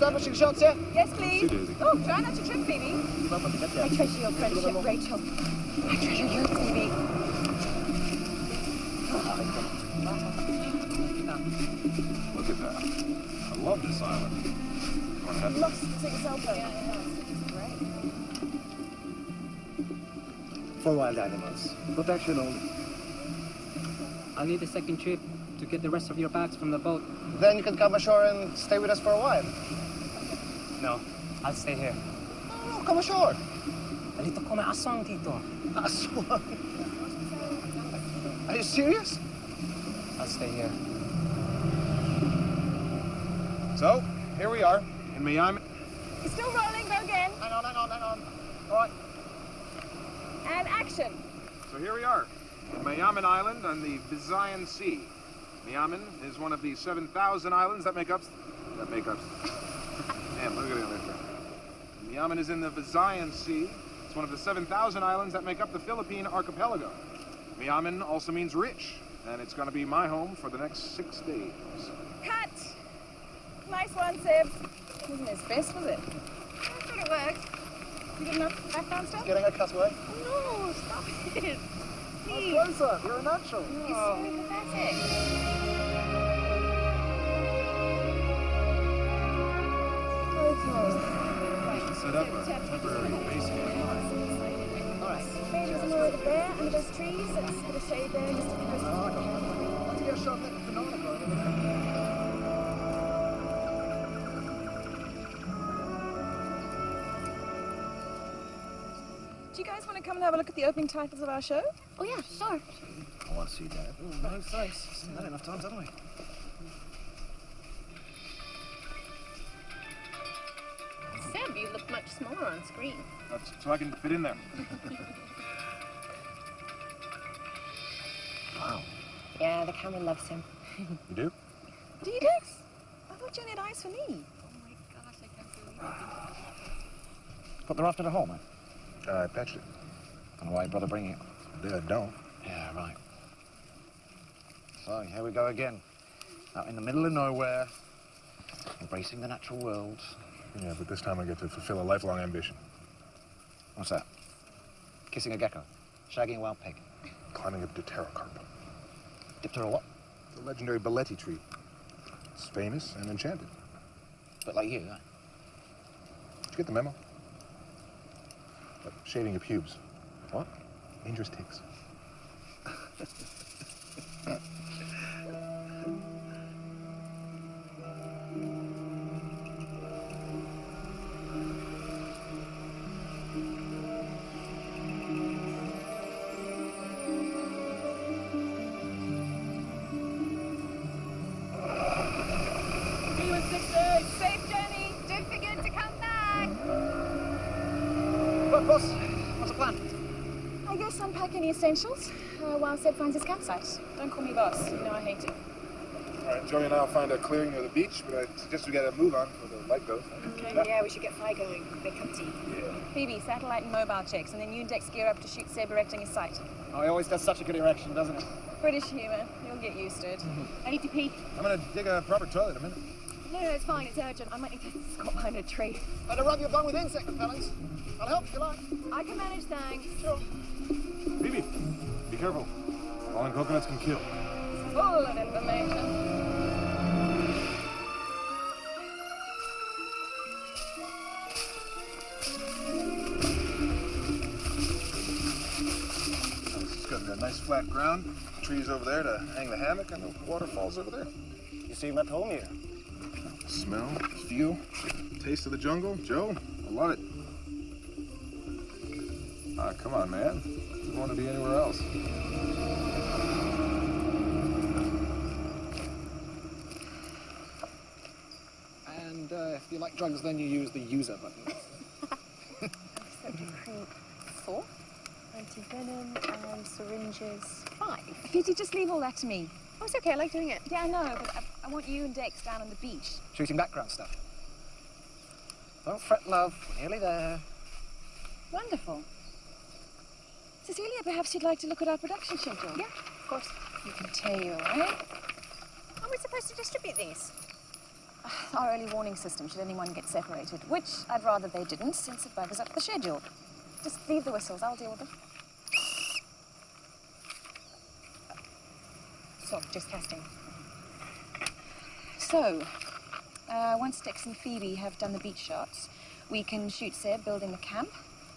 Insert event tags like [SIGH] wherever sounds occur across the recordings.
establishing shots here? Yes, please. Oh, try not to trip, Phoebe. I treasure your friendship, Rachel. I treasure you, Phoebe. Look at that. I love this island. Wanna have some? Lost take a. For wild animals. Protection only. I'll need a second trip to get the rest of your bags from the boat. Then you can come ashore and stay with us for a while. No, I'll stay here. No, come ashore. Nalito ko may aswang dito. Aswang. Are you serious? I'll stay here. So, here we are in Miami. It's still rolling, go again. Hang on, hang on, hang on. All right. And action. So here we are, in Mayaman Island on the Visayan Sea. Mayaman is one of the 7,000 islands that make up... That make up... Damn, look at it right there. Mayaman is in the Visayan Sea. It's one of the 7,000 islands that make up the Philippine archipelago. Mayaman also means rich, and it's going to be my home for the next six days. Cut. Nice one, Sib. Wasn't his best, was it? I thought it worked. You good enough background stuff? Getting a cutaway. No, stop it. Please. Closer. You're a natural. You're so pathetic. Set up a temporary base here. Maybe some more there under those trees. Let's put a shade there just to keep us. Want to get a shot at the? Do you guys want to come and have a look at the opening titles of our show? Oh yeah, sure. I want to see that. Oh, no thanks. Seen that enough times, haven't we? Screen. That's so I can fit in there. Wow. Yeah, the camera loves him. You do? [LAUGHS] Do you, Dex? I thought you only had eyes for me. Oh my gosh, I can't believe it. Put the raft the home, man. Uh, I patched it. Don't know why your brother bringing it. Yeah, don't. Yeah, right. So here we go again. Out in the middle of nowhere, embracing the natural world. Yeah, but this time I get to fulfill a lifelong ambition. What's that? Kissing a gecko, shagging a wild pig. Climbing a pterocarp. Diptera what? The legendary Balete tree. It's famous and enchanted. But like you, eh? Did you get the memo? What, shaving your pubes. What? Dangerous ticks. [LAUGHS] uh, while Seb finds his campsite. Don't call me boss. You know I hate it. All right, Joey and I'll find a clearing near the beach, but I suggest we get a move on before the light goes. Okay, yeah, we should get fire going. Make cup of tea. Yeah. Phoebe, satellite and mobile checks, and then you and Dex gear up to shoot Seb erecting his sight. Oh, he always does such a good erection, doesn't he? British humour. You'll get used to it. I need to pee. I'm gonna dig a proper toilet in a minute. No, no, it's fine. It's urgent. I might need to [LAUGHS] squat behind a tree. Better rub your bum with insect repellents. I'll help if you like. I can manage, thanks. Sure. Phoebe, be careful. Falling coconuts can kill. Full of information. Got a nice flat ground, trees over there to hang the hammock, and the waterfalls over there. You seem at home here. Smell, feel, taste of the jungle. Joe, I love it. Ah, come on, man. You want to be anywhere else? And uh, if you like drugs, then you use the user button. [LAUGHS] Recruit four. Anti-venom and syringes five. Could you just leave all that to me? Oh, it's okay. I like doing it. Yeah, I know, but I, I want you and Dex down on the beach. Shooting background stuff. Don't fret, love. We're nearly there. Wonderful. Cecilia, perhaps you'd like to look at our production schedule? Yeah, of course. You can tell, you, right? How are we supposed to distribute these? [SIGHS] Our early warning system should anyone get separated, which I'd rather they didn't, since it buggers up the schedule. Just leave the whistles, I'll deal with them. So, just testing. So, uh, once Dex and Phoebe have done the beach shots, we can shoot Seb building the camp.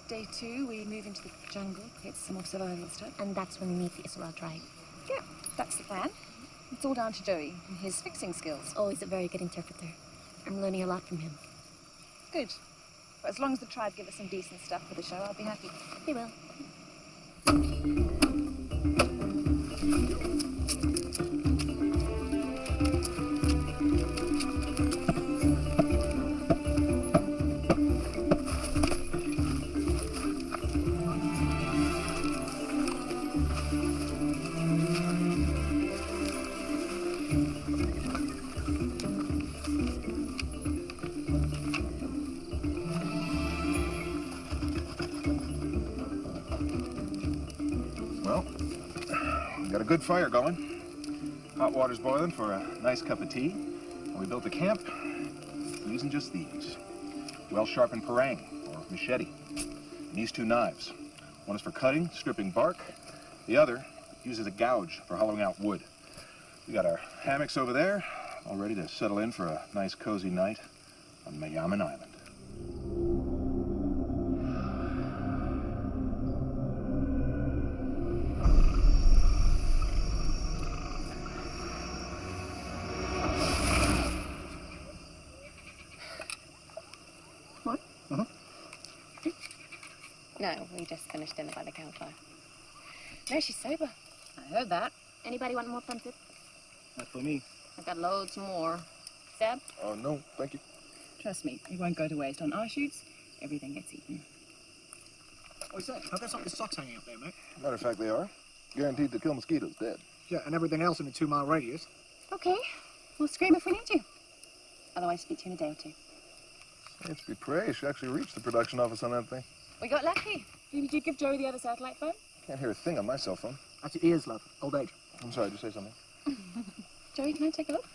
Day two, we move into the jungle, get some more survival stuff. And that's when we meet the Isarog tribe. Yeah, that's the plan. It's all down to Joey and his fixing skills. Oh, Always a very good interpreter. I'm learning a lot from him. Good. But as long as the tribe give us some decent stuff for the show, I'll be happy. They will. Water's boiling for a nice cup of tea. And we built a camp using just these. Well-sharpened parang, or machete. And these two knives. One is for cutting, stripping bark. The other uses a gouge for hollowing out wood. We got our hammocks over there, all ready to settle in for a nice cozy night on Mayaman Island. We just dinner by the campfire. No, she's sober. I heard that. Anybody want more pumpkin? Not for me. I've got loads more. Seb? Oh, no, thank you. Trust me, it won't go to waste. On our shoots, everything gets eaten. What's that? I've got some of the socks hanging up there, mate. Matter of fact, they are. Guaranteed to kill mosquitoes dead. Yeah, and everything else in a two mile radius. Okay, we'll scream if we need you. Otherwise, speak to you in a day or two. It's be praised. She actually reached the production office on that thing. We got lucky. Did you give Joey the other satellite phone? Can't hear a thing on my cell phone. That's your ears, love. Old age. I'm sorry, did you say something? [LAUGHS] Joey, can I take a look?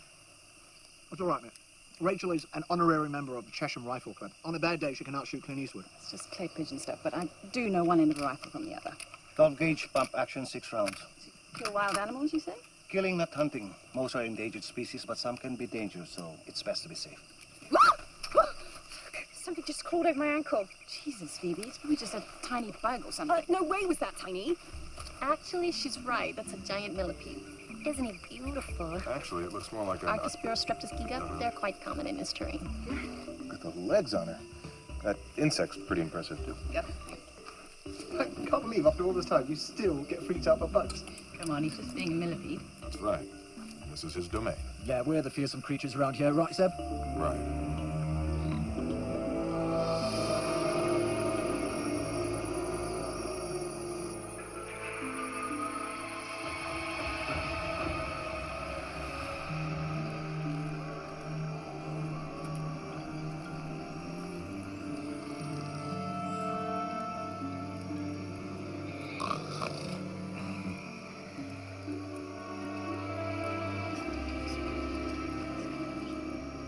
That's all right, mate. Rachel is an honorary member of the Chesham Rifle Club. On a bad day, she can outshoot Clint Eastwood. It's just clay pigeon stuff, but I do know one end of a rifle from the other. 12 gauge pump action, six rounds. Kill wild animals, you say? Killing, not hunting. Most are endangered species, but some can be dangerous, so it's best to be safe. Something just crawled over my ankle. Jesus, Phoebe, it's probably just a tiny bug or something. Uh, no way was that tiny. Actually, she's right. That's a giant millipede. Isn't he beautiful? Actually, it looks more like a... Archospora streptosciga, they're quite common in this terrain. Got the legs on her. That insect's pretty impressive, too. I can't believe after all this time you still get freaked out by bugs. Come on, he's just being a millipede. That's right. This is his domain. Yeah, we're the fearsome creatures around here, right, Seb? Right.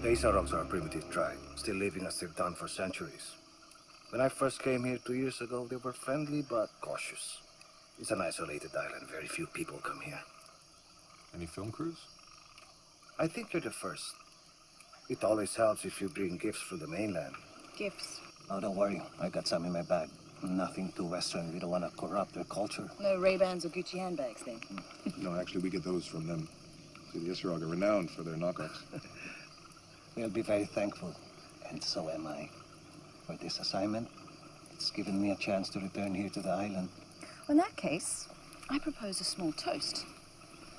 The Isarogs are a primitive tribe, still living as they've done for centuries. When I first came here two years ago, they were friendly but cautious. It's an isolated island. Very few people come here. Any film crews? I think you're the first. It always helps if you bring gifts from the mainland. Gifts. Oh, don't worry. I got some in my bag. Nothing too Western. We don't want to corrupt their culture. No Ray-Bans or Gucci handbags, then. [LAUGHS] No, actually, we get those from them. See, the Isarog are renowned for their knockoffs. [LAUGHS] We'll be very thankful, and so am I, for this assignment. It's given me a chance to return here to the island. Well, in that case, I propose a small toast.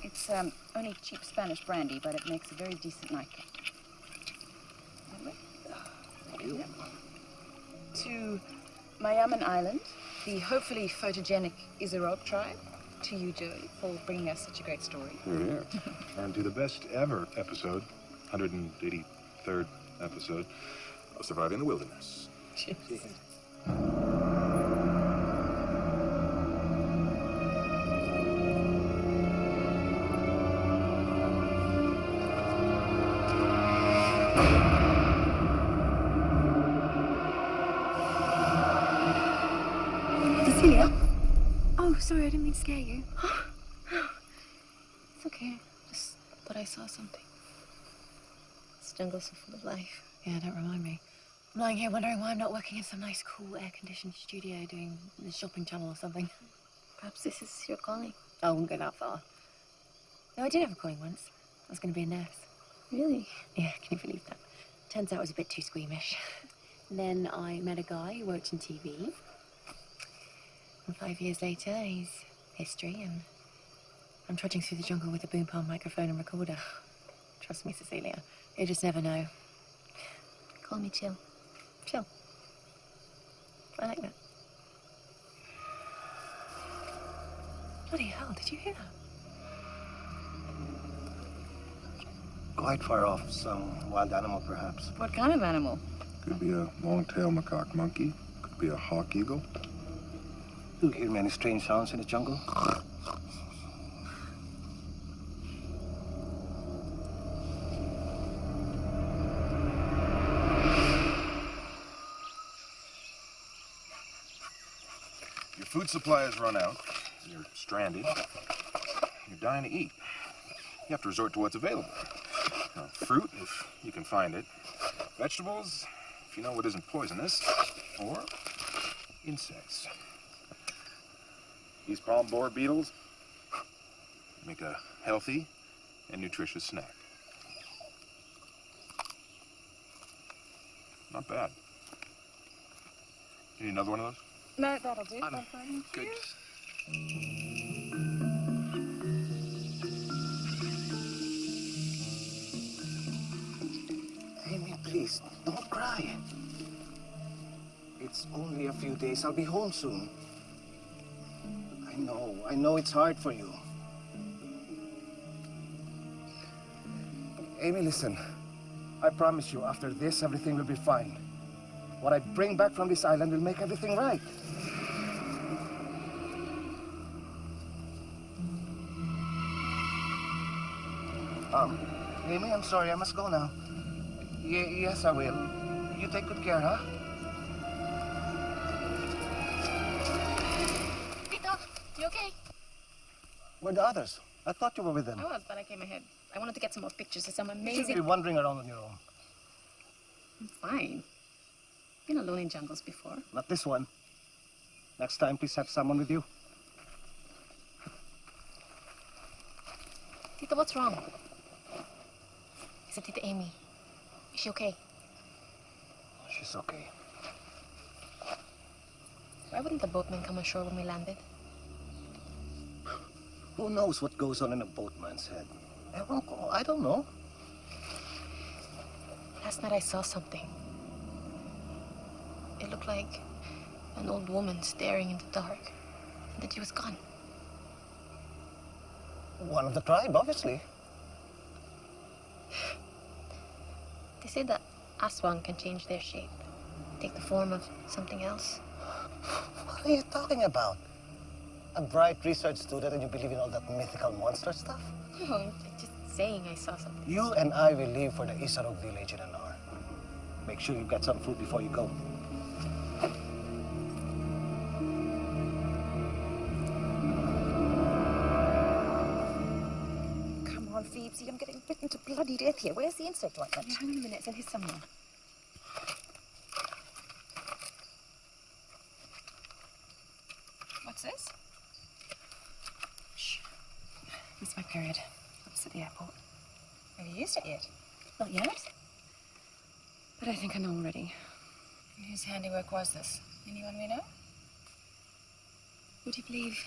It's um, only cheap Spanish brandy, but it makes a very decent nightcap. Yep. To Mayaman Island, the hopefully photogenic Isarog tribe. To you, Joey, for bringing us such a great story. Here, here. [LAUGHS] And to the best ever episode, 183rd episode, of Surviving the Wilderness. Cecilia? [LAUGHS] This full of life. Yeah, don't remind me. I'm lying here wondering why I'm not working in some nice, cool, air-conditioned studio doing the shopping channel or something. Perhaps this is your calling. I wouldn't go that far. No, I did have a calling once. I was going to be a nurse. Really? Yeah, can you believe that? Turns out I was a bit too squeamish. [LAUGHS] then I met a guy who worked in TV. And five years later, he's history, and I'm trudging through the jungle with a boom palm microphone and recorder. Trust me, Cecilia. You just never know. Call me Chill. Chill. I like that. Bloody hell, did you hear that? Quite far off. Some wild animal, perhaps. What kind of animal? Could be a long-tailed macaque monkey. Could be a hawk eagle. You hear many strange sounds in the jungle? Has run out. You're stranded. You're dying to eat. You have to resort to what's available. Now, fruit, if you can find it. Vegetables, if you know what isn't poisonous. Or insects. These palm borer beetles make a healthy and nutritious snack. Not bad. Need another one of those? No, that'll do. I'm good. Amy, please, don't cry. It's only a few days. I'll be home soon. I know, I know it's hard for you. Amy, listen. I promise you, after this, everything will be fine. What I bring back from this island will make everything right. Um, Amy, I'm sorry, I must go now. Ye- yes, I will. You take good care, huh? Tito, you okay? Where are the others? I thought you were with them. I was, but I came ahead. I wanted to get some more pictures of some amazing... You should be wandering around on your own. I'm fine. Been alone in jungles before. Not this one. Next time, please have someone with you. Tito, what's wrong? Is it Tita Amy? Is she okay? She's okay. Why wouldn't the boatman come ashore when we landed? Who knows what goes on in a boatman's head? I don't know. Last night I saw something. It looked like an old woman staring in the dark. And then she was gone. One of the tribe, obviously. They say that Aswang can change their shape, take the form of something else. What are you talking about? A bright research student and you believe in all that mythical monster stuff? No, I'm just saying I saw something. You and I will leave for the Isarog village in an hour. Make sure you get some food before you go. Bloody death here. Where's the insect ointment? Hang on a minute, it's in here somewhere. What's this? It's my period. I was at the airport. Have you used it yet? Not yet. But I think I know already. And whose handiwork was this? Anyone we know? Would you believe?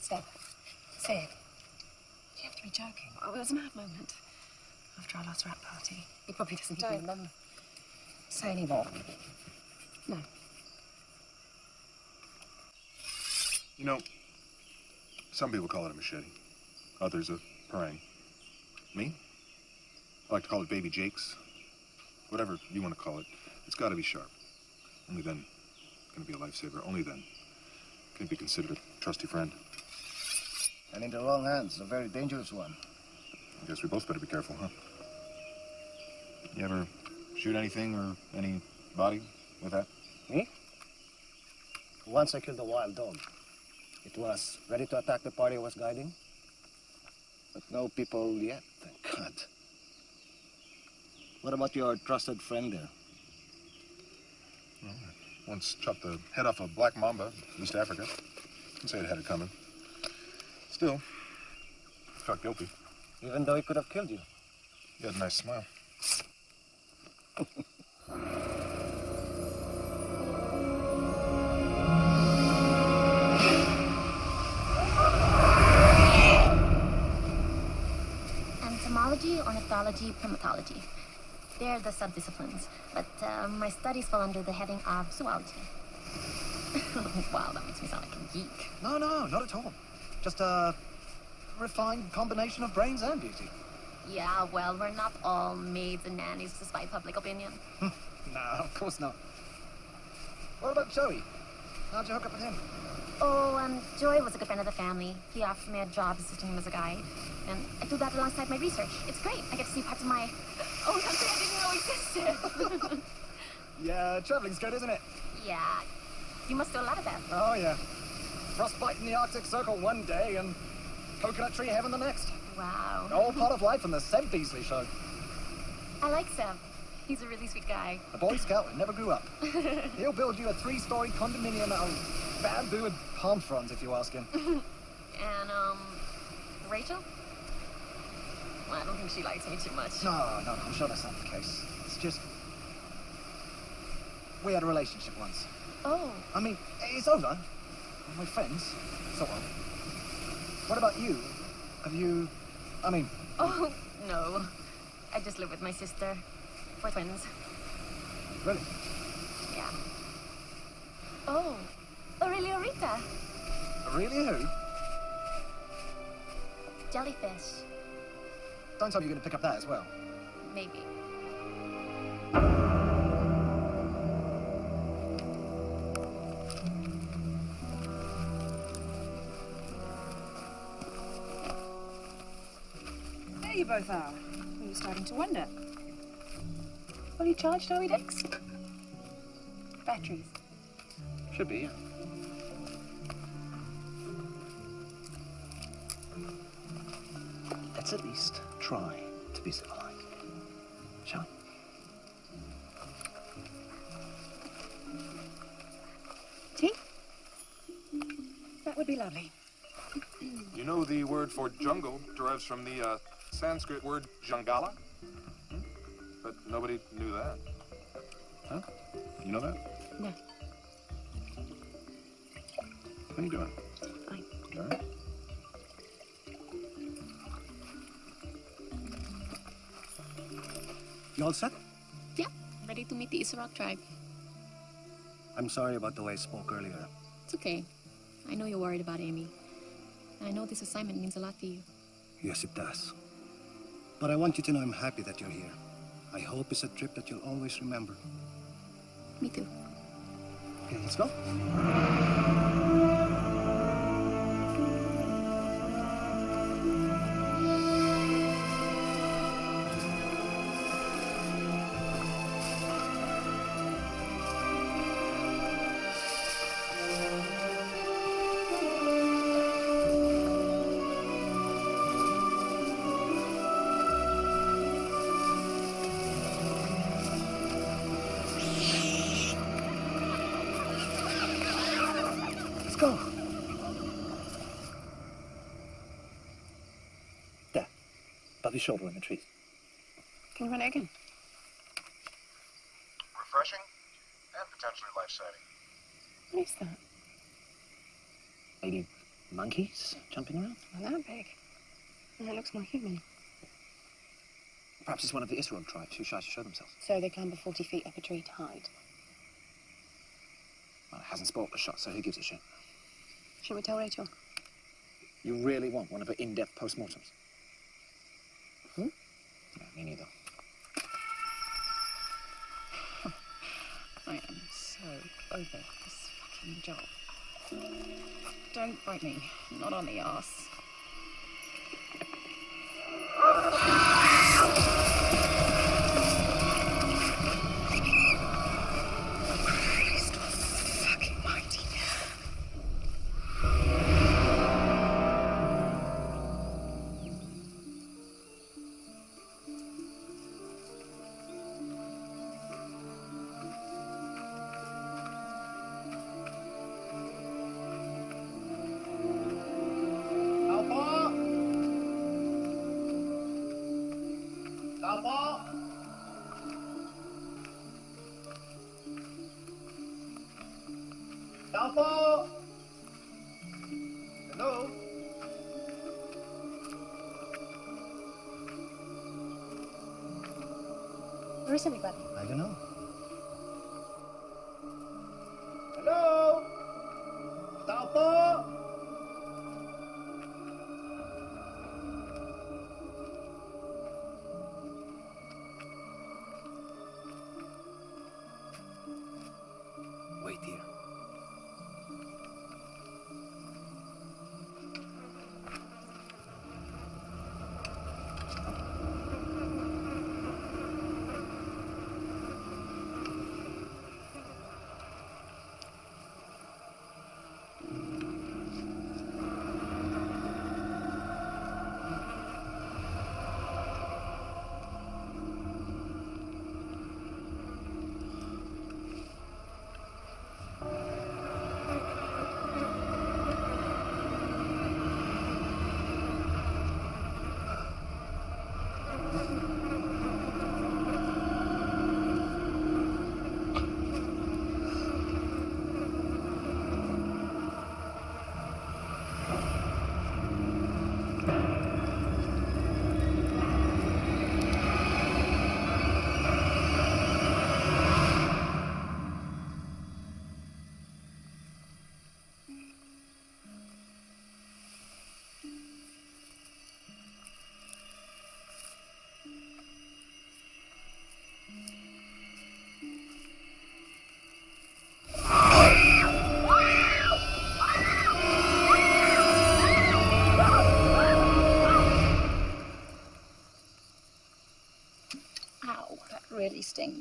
Step. Say it. You have to be joking. Oh, it was a mad moment. After our last rap party. He probably doesn't Don't even... um, say any more. No. You know, some people call it a machete, others a parang. Me? I like to call it baby Jake's. Whatever you want to call it, it's got to be sharp. Only then can it be a lifesaver. Only then can it be considered a trusty friend. And in the wrong hands, a very dangerous one. I guess we both better be careful, huh? You ever shoot anything or anybody with that? Me? Once I killed a wild dog. It was ready to attack the party I was guiding. But no people yet, thank God. What about your trusted friend there? Once chopped the head off a black mamba in East Africa. Didn't say it had it coming. Still, felt guilty. Even though he could have killed you. He had a nice smile. Entomology, ornithology, primatology. They're the subdisciplines, but uh, my studies fall under the heading of zoology. [LAUGHS] wow, that makes me sound like a geek. No, no, not at all. Just a refined combination of brains and beauty. Yeah, well, we're not all maids and nannies despite public opinion. [LAUGHS] No, of course not. What about Joey? How'd you hook up with him? Oh, um, Joy was a good friend of the family. He offered me a job assisting him as a guide. And I do that alongside my research. It's great. I get to see parts of my own country I didn't know existed. [LAUGHS] Yeah, traveling's good, isn't it? yeah. You must do a lot of that. Oh, yeah. Frostbite in the Arctic Circle one day and coconut tree heaven the next. Wow. All part of life in the Sam Beasley show. I like Sam. He's a really sweet guy. A Boy Scout that never grew up. [LAUGHS] He'll build you a three-story condominium out of bamboo and palm fronds if you ask him. [LAUGHS] And, um, Rachel? Well, I don't think she likes me too much. No, no, I'm sure that's not the case. It's just... We had a relationship once. Oh, I mean, it's over. We're friends, so of. What about you? Have you... I mean, oh, no. I just live with my sister. We're twins. really? Yeah. Oh, Aurelia aurita. Aurelia who? Jellyfish. Don't tell me you're going to pick up that as well. Maybe. You both are. We were starting to wonder. Fully charged, are we, Dex? Batteries. Should be, yeah. Let's at least try to be civilized. Shall we? Tea? That would be lovely. You know the word for jungle derives from the uh, Sanskrit word jangala? Hmm? But nobody knew that. Huh? You know that? No. How you doing? Fine. You all right? You all set? Yeah, ready to meet the Isarog tribe. I'm sorry about the way I spoke earlier. It's okay. I know you're worried about Amy. I know this assignment means a lot to you. Yes, it does. But I want you to know I'm happy that you're here. I hope it's a trip that you'll always remember. Me too. Okay, let's go. Your shoulder in the trees. Can you run it again? Refreshing and potentially life-saving. What is that? Maybe monkeys jumping around? Not that big. And it looks more human. Perhaps it's one of the Isarog tribes who shy to show themselves. So they clamber 40 feet up a tree to hide. Well, it hasn't spoiled the shot, so who gives a shit? Should we tell Rachel? You really want one of her in-depth postmortems? Me neither. I am so over this fucking job. Don't bite me. Not on the ass. I don't know.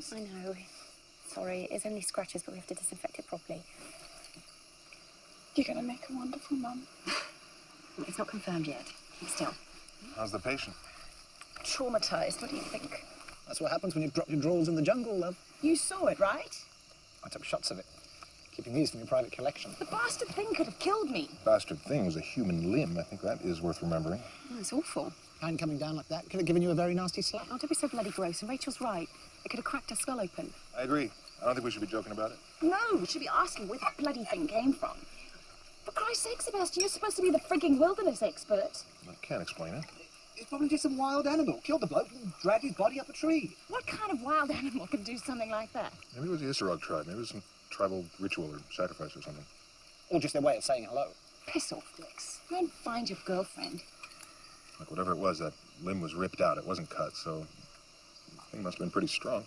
These stings. I know. Sorry, it's only scratches, but we have to disinfect it properly. You're gonna make a wonderful mum. It's not confirmed yet. Still. How's the patient? Traumatized. What do you think? That's what happens when you drop your drawers in the jungle, love. You saw it, right? I took shots of it. Keeping these for your private collection. The bastard thing could have killed me. Bastard thing was a human limb. I think that is worth remembering. Oh, it's awful. Hand coming down like that could have given you a very nasty slap. Oh, don't be so bloody gross. And Rachel's right. It could have cracked her skull open. I agree. I don't think we should be joking about it. No, we should be asking where the bloody thing came from. For Christ's sake, Sebastian, you're supposed to be the frigging wilderness expert. I can't explain it. It's probably just some wild animal. Killed the bloke and dragged his body up a tree. What kind of wild animal can do something like that? Maybe it was the Isarog tribe. Maybe it was some tribal ritual or sacrifice or something. Or just their way of saying hello. Piss off, Dix. Go and find your girlfriend. Like whatever it was, that limb was ripped out. It wasn't cut, so the thing must have been pretty strong.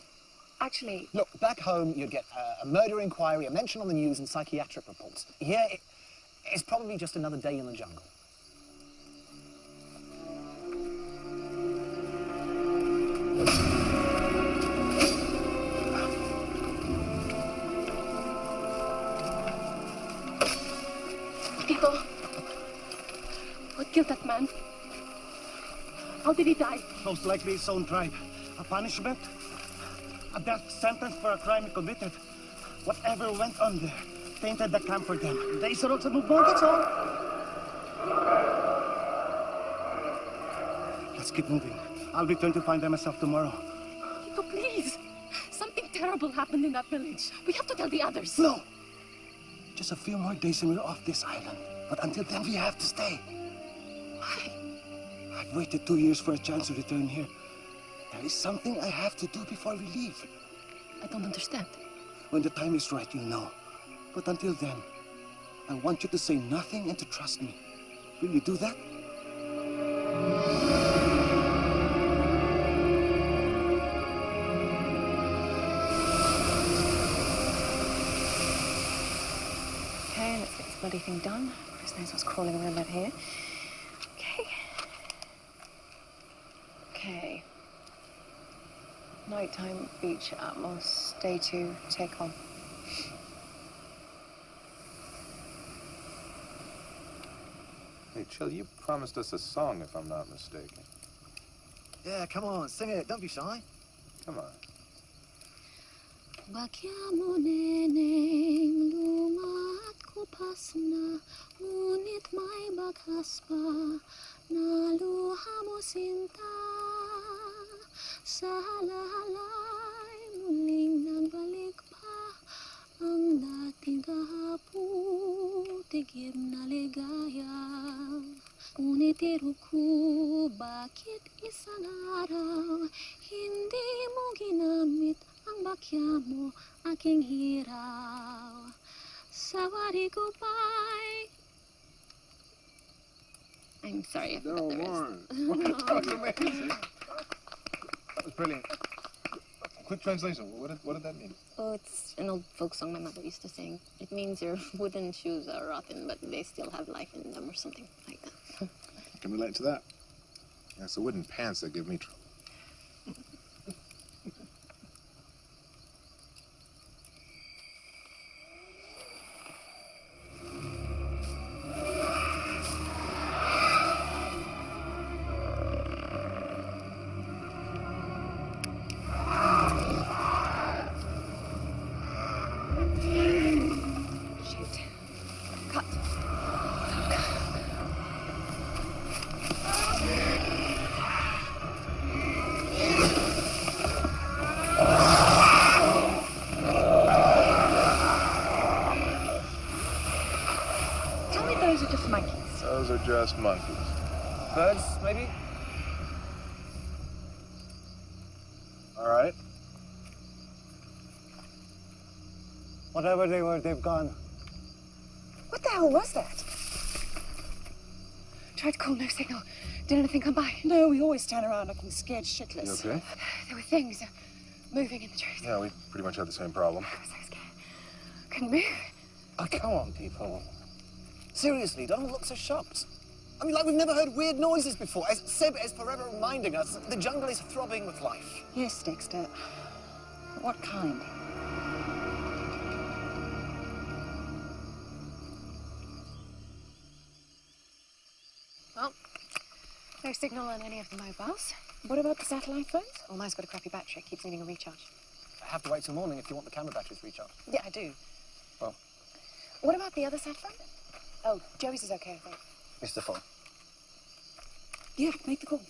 Actually, Look, back home you'd get uh, a murder inquiry, a mention on the news, and psychiatric reports. Here, it, it's probably just another day in the jungle. People, what killed that man? How did he die? Most likely his own tribe. A punishment? A death sentence for a crime he committed. Whatever went on there tainted the camp for them. They should also move on, that's all. Let's keep moving. I'll return to find them myself tomorrow. People, please. Something terrible happened in that village. We have to tell the others. No! Just a few more days and we're off this island. But until then, we have to stay. Why? I've waited two years for a chance to return here. There is something I have to do before we leave. I don't understand. When the time is right, you'll know. But until then, I want you to say nothing and to trust me. Will you do that? okay, let's get this bloody thing done. Chris knows what's crawling around out here. Okay. Nighttime beach atmos, day two, take on. Hey, Chill, you promised us a song, if I'm not mistaken. Yeah, come on, sing it. Don't be shy. Come on. Bakya mo lumat ko pas na Ngunit may bakas pa na luha mo sinta Sa halalay muling nagbalik pa Ang dating kahapon tigib na ligaya Ngunit tiro ko, bakit isang araw Hindi mo ginamit ang bakya mo aking hiraw Sawari ko ba'y I'm sorry if No the rest. [LAUGHS] [LAUGHS] amazing. That was brilliant. Quick translation. What did, what did that mean? Oh, it's an old folk song my mother used to sing. It means your [LAUGHS] wooden shoes are rotten, but they still have life in them, or something like that. I can relate to that. Yeah, it's the wooden pants that give me trouble. Just monkeys. Birds, maybe? All right. Whatever they were, they've gone. What the hell was that? Tried to call, no signal. Did anything come by? No, we always stand around looking scared shitless. You okay? There were things moving in the trees. Yeah, we pretty much had the same problem. I was so scared. Couldn't move. Oh, come on, people. Seriously, don't look so shocked. I mean, like we've never heard weird noises before. As Seb is forever reminding us, the jungle is throbbing with life. Yes, Dexter. What kind? Well, no signal on any of the mobiles. What about the satellite phones? Well, mine's got a crappy battery. Keeps needing a recharge. I have to wait till morning if you want the camera batteries recharged. Yeah, I do. Well. What about the other sat phone? Oh, Joey's is okay, I think. It's the phone. Yeah, make the call.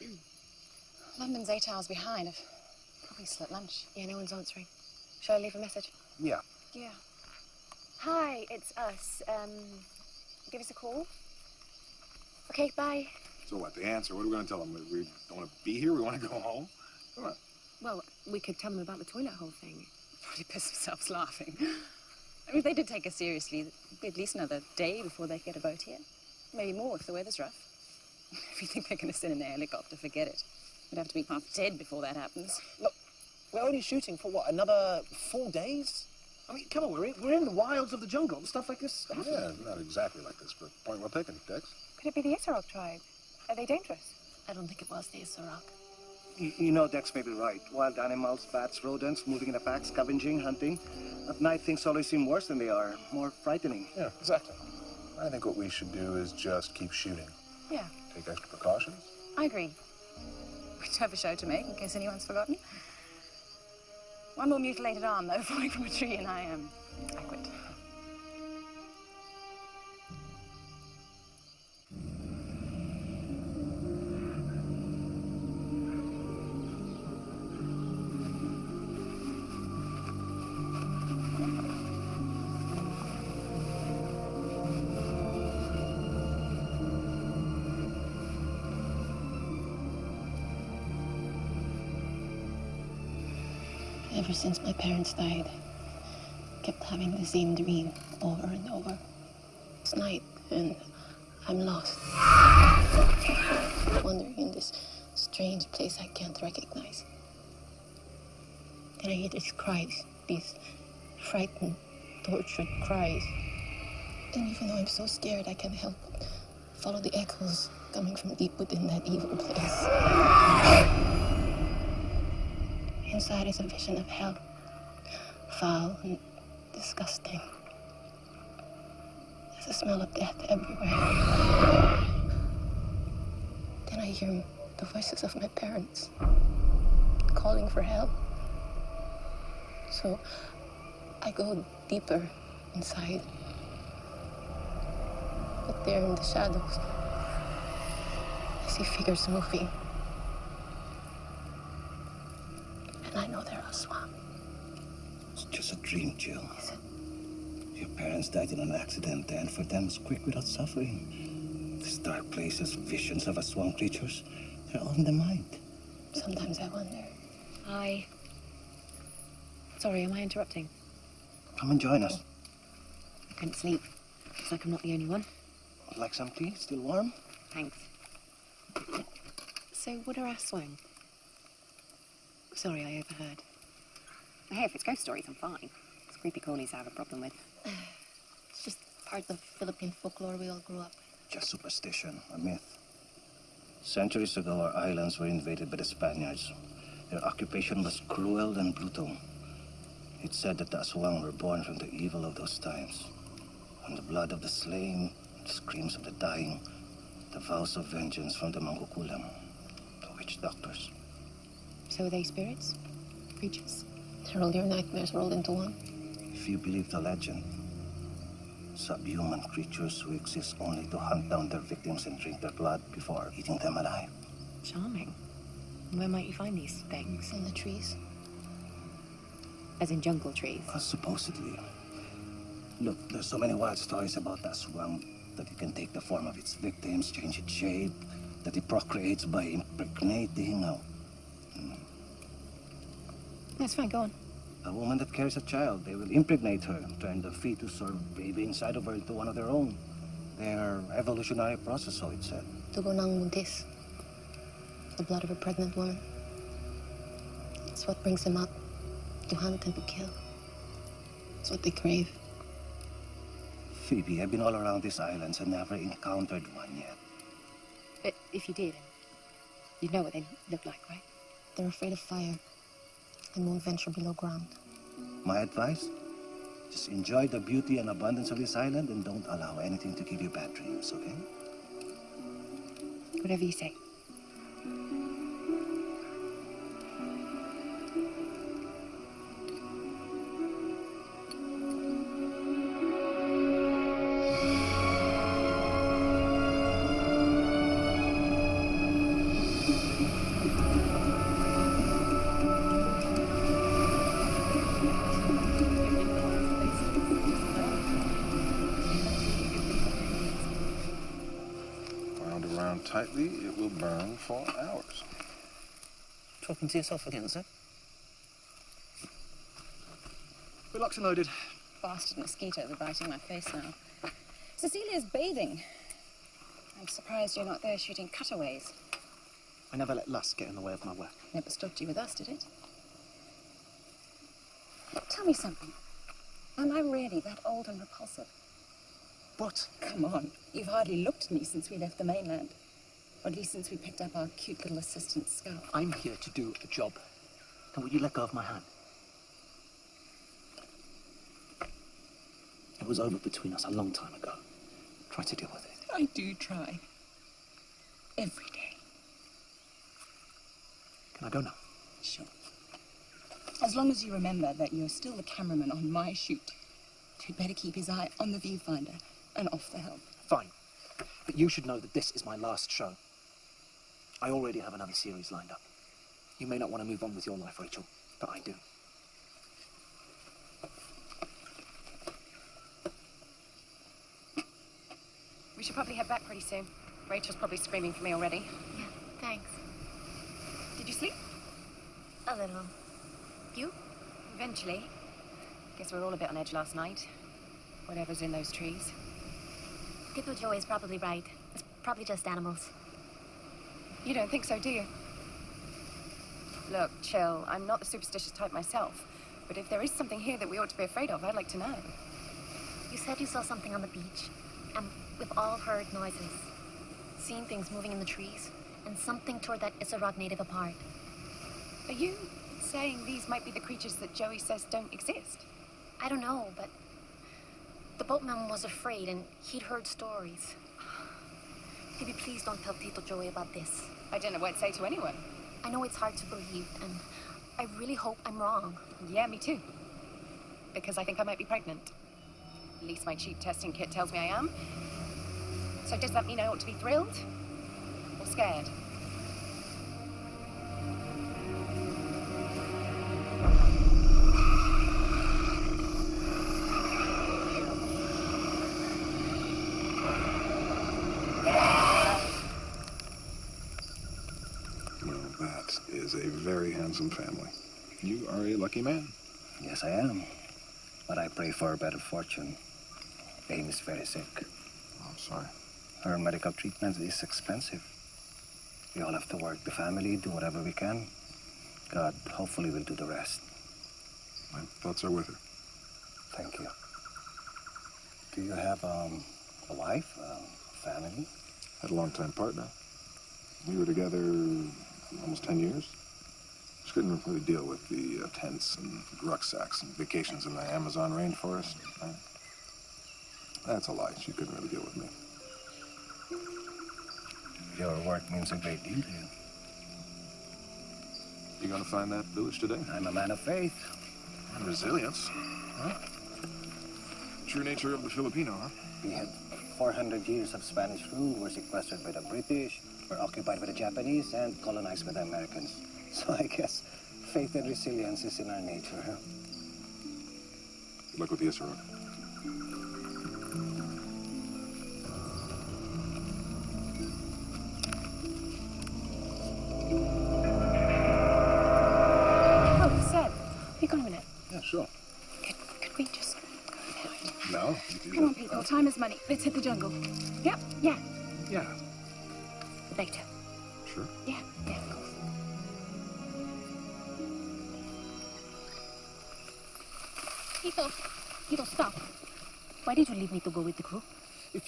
[CLEARS THROAT] London's eight hours behind. I've probably still at lunch. Yeah, no one's answering. Shall I leave a message? Yeah. Yeah. Hi, it's us. Um, give us a call. Okay, bye. So what, the answer? What are we going to tell them? We, we don't want to be here? We want to go home? Come on. Well, we could tell them about the toilet hole thing. [LAUGHS] Probably piss themselves laughing. I mean, if they did take us seriously, it'd be at least another day before they get a boat here. Maybe more if the weather's rough. [LAUGHS] If you think they're going to send in a helicopter, forget it. We'd have to be half dead before that happens. Look, we're only shooting for what, another four days? I mean, come on, we're in, we're in the wilds of the jungle. Stuff like this. happens. Yeah, not exactly like this, but point well taken, Dex. Could it be the Isarog tribe? Are they dangerous? I don't think it was the Isarog. You, you know Dex may be right. Wild animals, bats, rodents, moving in a pack, scavenging, hunting. At night, things always seem worse than they are, more frightening. Yeah, exactly. I think what we should do is just keep shooting. Yeah, Take extra precautions. I agree. We do have a show to make, in case anyone's forgotten. One more mutilated arm, though, [LAUGHS] falling from a tree, and I am. I quit. Since my parents died, kept having the same dream over and over. It's night and I'm lost. Wandering in this strange place I can't recognize. Then I hear these cries, these frightened, tortured cries. And even though I'm so scared, I can't help but follow the echoes coming from deep within that evil place. Inside is a vision of hell. Foul and disgusting. There's a smell of death everywhere. Then I hear the voices of my parents calling for help. So I go deeper inside. But there in the shadows, I see figures moving. And I know they're Aswang. It's just a dream, Jill. Your parents died in an accident, and for them, it's quick without suffering. These dark places, visions of Aswang creatures, they're all in the mind. Sometimes I wonder. I. Sorry, am I interrupting? Come and join us. I couldn't sleep. Looks like I'm not the only one. Like some tea? Still warm? Thanks. So, what are Aswang? Sorry, I overheard. Hey, if it's ghost stories, I'm fine. It's creepy crawlies I have a problem with. [SIGHS] It's just part of the Philippine folklore we all grew up with. Just superstition, a myth. Centuries ago, our islands were invaded by the Spaniards. Their occupation was cruel and brutal. It's said that the Aswang were born from the evil of those times. From the blood of the slain, the screams of the dying, the vows of vengeance from the Mangkukulam, the witch doctors. So are they spirits? Creatures? They're all your nightmares rolled into one? If you believe the legend, subhuman creatures who exist only to hunt down their victims and drink their blood before eating them alive. Charming. Where might you find these things? In the trees. As in jungle trees. Uh, supposedly. Look, there's so many wild stories about that swamp that it can take the form of its victims, change its shape, that it procreates by impregnating a, That's fine, go on. a woman that carries a child. They will impregnate her, turn the fetus or baby inside of her into one of their own. Their evolutionary process, so it said. Dugo ng buntis. The blood of a pregnant woman. It's what brings them up to hunt and to kill. It's what they crave. Phoebe, I've been all around these islands and never encountered one yet. But if you did, you'd know what they look like, right? They're afraid of fire and won't venture below ground. My advice? Just enjoy the beauty and abundance of this island and don't allow anything to give you bad dreams, okay? Whatever you say. To yourself again, sir? Good locked and loaded. Bastard mosquitoes are biting my face now. Cecilia's bathing. I'm surprised you're not there shooting cutaways. I never let lust get in the way of my work. Never stopped you with us, did it? Tell me something. Am I really that old and repulsive? What? Come on. You've hardly looked at me since we left the mainland. Or at least since we picked up our cute little assistant scout. I'm here to do a job. Now, will you let go of my hand? It was over between us a long time ago. Try to deal with it. I do try. Every day. Can I go now? Sure. As long as you remember that you're still the cameraman on my shoot, he'd better keep his eye on the viewfinder and off the helm. Fine. But you should know that this is my last show. I already have another series lined up. You may not want to move on with your life, Rachel, but I do. We should probably head back pretty soon. Rachel's probably screaming for me already. Yeah, thanks. Did you sleep? A little. You? Eventually. Guess we were all a bit on edge last night. Whatever's in those trees. Tito Joe is probably right. It's probably just animals. You don't think so, do you? Look, chill. I'm not the superstitious type myself. But if there is something here that we ought to be afraid of, I'd like to know. You said you saw something on the beach, and we've all heard noises. Seen things moving in the trees, and something tore that Isarog native apart. Are you saying these might be the creatures that Joey says don't exist? I don't know, but the boatman was afraid, and he'd heard stories. Please don't tell Tito Joey about this. I don't know what to say to anyone. I know it's hard to believe, and I really hope I'm wrong. Yeah, me too. Because I think I might be pregnant. At least my cheap testing kit tells me I am. So does that mean I ought to be thrilled? Or scared? Handsome family. You are a lucky man. Yes, I am. But I pray for a better fortune. Amy is very sick. Oh, I'm sorry. Her medical treatment is expensive. We all have to work the family, do whatever we can. God hopefully will do the rest. My thoughts are with her. Thank you. Do you have um, a wife, a family? Had a long-time partner. We were together almost 10 years. Couldn't really deal with the uh, tents and rucksacks and vacations in the Amazon rainforest. Uh, that's a lie. She couldn't really deal with me. Your work means a great deal to you. You gonna find that village today? I'm a man of faith. And resilience. Huh? True nature of the Filipino, huh? We had 400 years of Spanish rule. We're sequestered by the British, we're occupied by the Japanese, and colonized by the Americans. [LAUGHS] So I guess faith and resilience is in our nature. Huh? Good luck with the Isarog. Oh, Seb, have you got a minute? Yeah, sure. Could, could we just go ahead? No? Come on, people. Time is money. Let's hit the jungle. Yep, yeah. Yeah,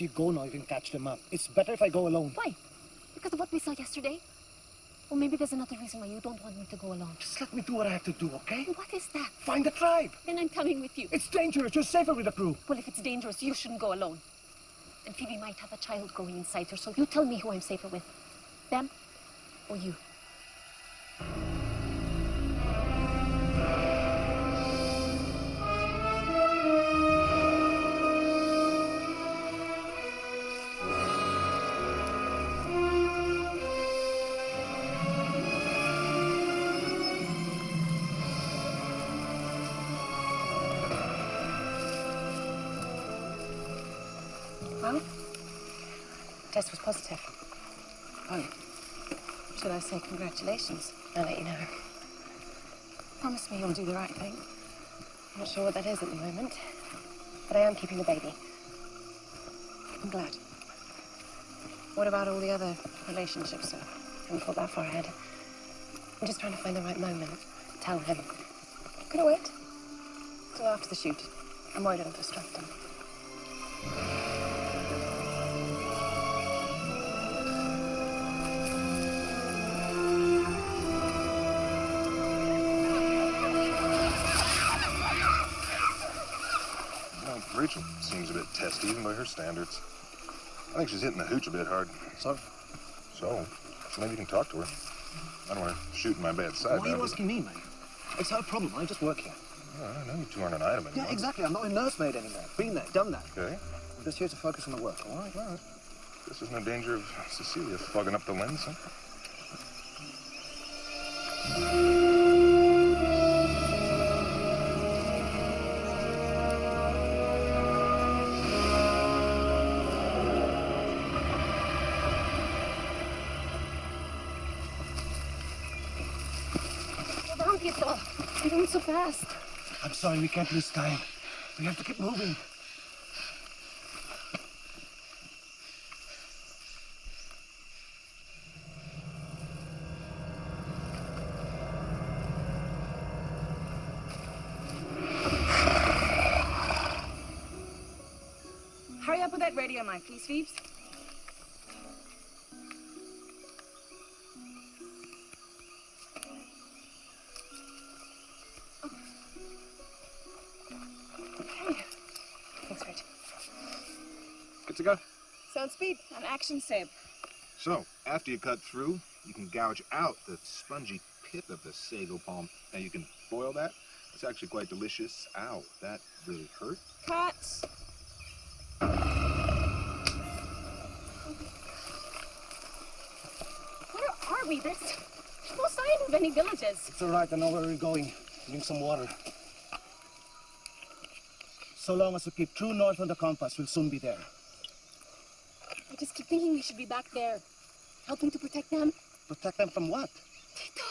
you go now, you can catch them up. It's better if I go alone. Why? Because of what we saw yesterday? Well, maybe there's another reason why you don't want me to go alone. Just let me do what I have to do, okay? What is that? Find the tribe. Then I'm coming with you. It's dangerous. You're safer with the crew. Well, if it's dangerous, you shouldn't go alone. And Phoebe might have a child growing inside her, so you tell me who I'm safer with. Them or you? Test was positive. Oh, should I say congratulations? I'll let you know. Promise me you'll do the right thing. I'm not sure what that is at the moment, but I am keeping the baby. I'm glad. What about all the other relationships, sir? Haven't thought that far ahead. I'm just trying to find the right moment. Tell him. Could I wait? Till after the shoot. I'm worried it'll distract him. Rachel seems a bit testy, even by her standards. I think she's hitting the hooch a bit hard. So? So, maybe you can talk to her. I don't want her shooting my bad side. Why are you asking me, mate? It's her problem. I just work here. Well, I know you two aren't an item anymore. Yeah, exactly. I'm not a nursemaid anymore. Been there, done that. Okay. I'm just here to focus on the work, all right? All right. Guess there's no danger of Cecilia fogging up the lens, huh? Fast. I'm sorry, we can't lose time. We have to keep moving. Hurry up with that radio Mike, please, Phoebes. Sound speed and action save. So, after you cut through, you can gouge out the spongy pith of the sago palm. Now, you can boil that. It's actually quite delicious. Ow, that really hurt. Cut. Where are we? There's no sign of any villages. It's all right. I know where we're going. Bring some water. So long as we keep true north on the compass, we'll soon be there. Just keep thinking we should be back there, helping to protect them. Protect them from what? Tito,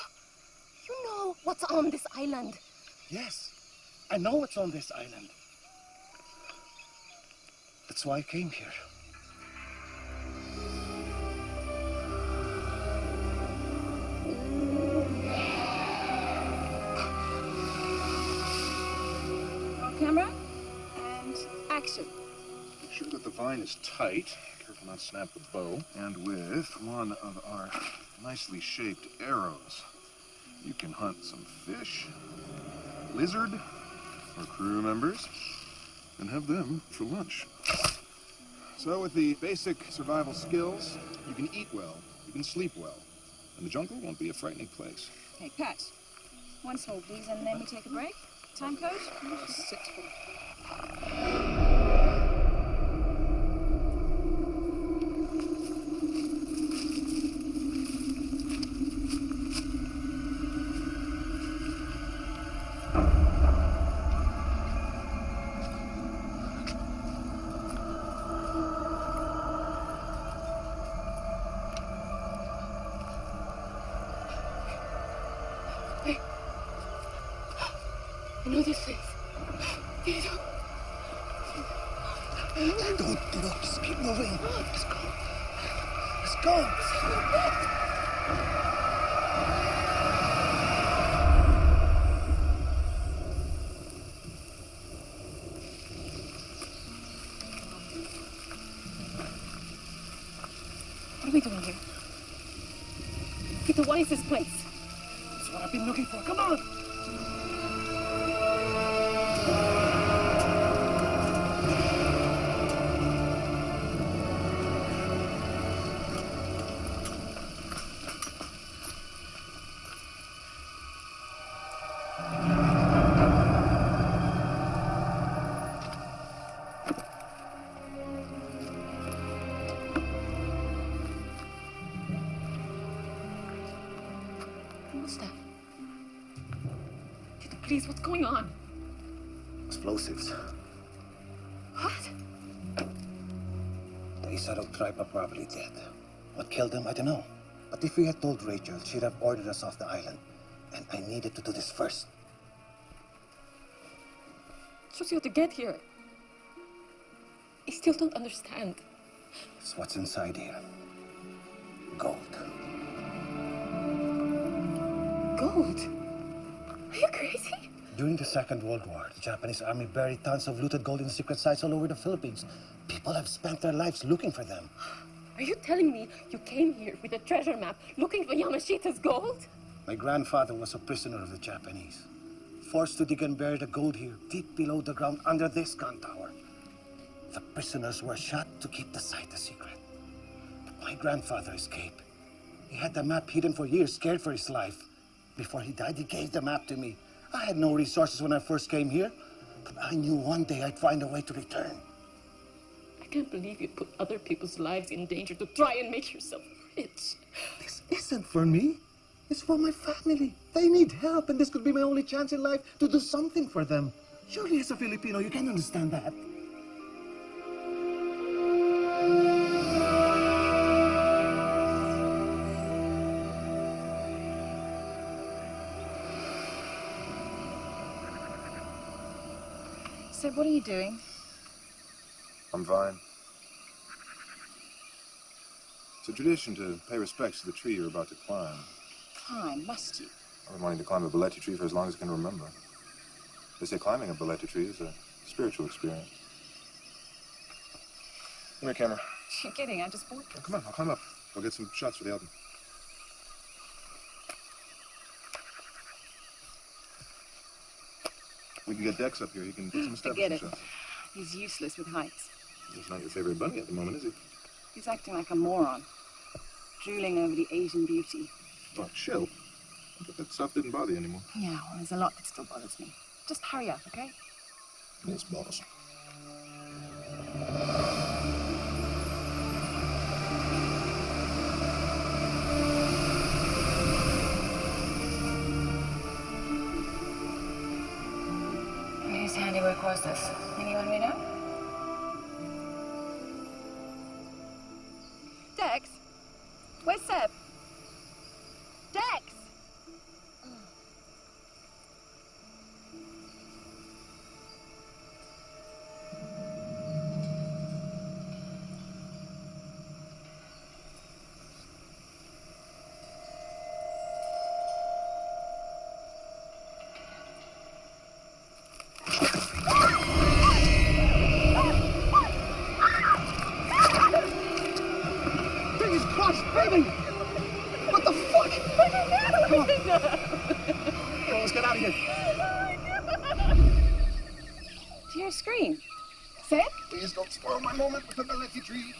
you know what's on this island. Yes, I know what's on this island. That's why I came here. Camera and action. Make sure that the vine is tight. Careful not to snap the bow. And with one of our nicely shaped arrows, you can hunt some fish, lizard, or crew members, and have them for lunch. So with the basic survival skills, you can eat well, you can sleep well, and the jungle won't be a frightening place. Okay, Pat. One small please, and then we take a break. Time code? Six I know this place. Tito. Don't get up. Just keep moving. Let's go. Let's go. What are we doing here? Peter, what is this place? That's what I've been looking for. Come on! If we had told Rachel, she'd have ordered us off the island. And I needed to do this first. Took you to get here. I still don't understand. It's what's inside here. Gold. Gold? Are you crazy? During the Second World War, the Japanese army buried tons of looted gold in secret sites all over the Philippines. People have spent their lives looking for them. Are you telling me you came here with a treasure map looking for Yamashita's gold? My grandfather was a prisoner of the Japanese. Forced to dig and bury the gold here, deep below the ground under this gun tower. The prisoners were shot to keep the site a secret. But my grandfather escaped. He had the map hidden for years, scared for his life. Before he died, he gave the map to me. I had no resources when I first came here, but I knew one day I'd find a way to return. I can't believe you put other people's lives in danger to try and make yourself rich. This isn't for me. It's for my family. They need help, and this could be my only chance in life to do something for them. Surely, as a Filipino, you can understand that. So what are you doing? I'm fine. It's a tradition to pay respects to the tree you're about to climb. Climb, must you? I've been wanting to climb a Balete tree for as long as I can remember. They say climbing a Balete tree is a spiritual experience. Come here, camera. [LAUGHS] You're kidding, I just bought Oh, come on, I'll climb up. I'll get some shots for the album. We can get Dex up here. He can get some [LAUGHS] Forget establishment it. shots. He's useless with heights. He's not your favorite bunny at the moment, is he? He's acting like a moron. Drooling over the Asian beauty. Oh, chill. But that stuff didn't bother you anymore. Yeah, well, there's a lot that still bothers me. Just hurry up, okay? Yes, boss. Whose handiwork was this? Anyone we know? My moment with the Balete tree.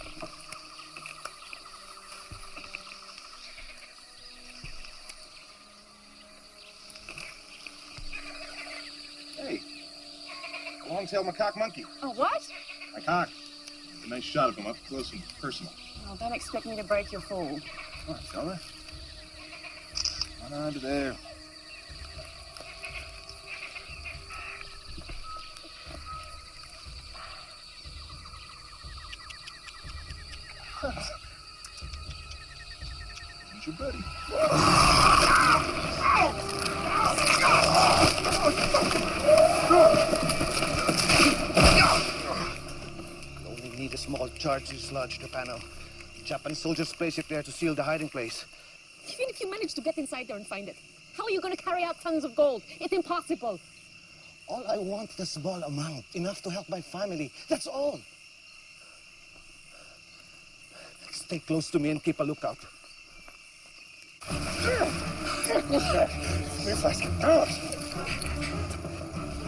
Hey, a long-tailed macaque monkey. Oh, what? Macaque. A nice shot of him up close and personal. Oh, don't expect me to break your fall. Come on, fella. On under there. Here's your buddy. You only need a small charge to dislodge the panel. Japanese soldiers place it there to seal the hiding place. Even if you manage to get inside there and find it, how are you going to carry out tons of gold? It's impossible. All I want is a small amount, enough to help my family. That's all. Stay close to me and keep a lookout.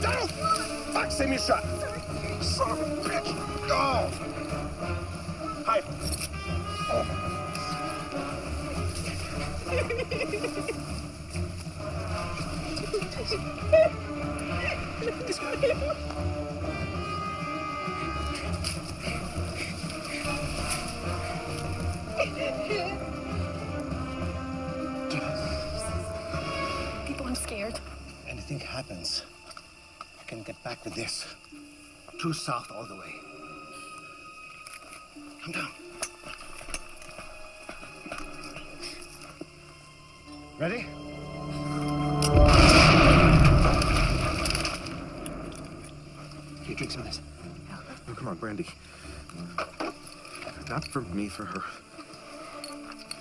Down! Fuck, send me a shot. Son of a bitch! Go! People, I'm scared. Anything happens, I can get back with this. True south all the way. Come down. Ready? Here, drink some of this. Oh, come on, Brandy. Not for me, for her.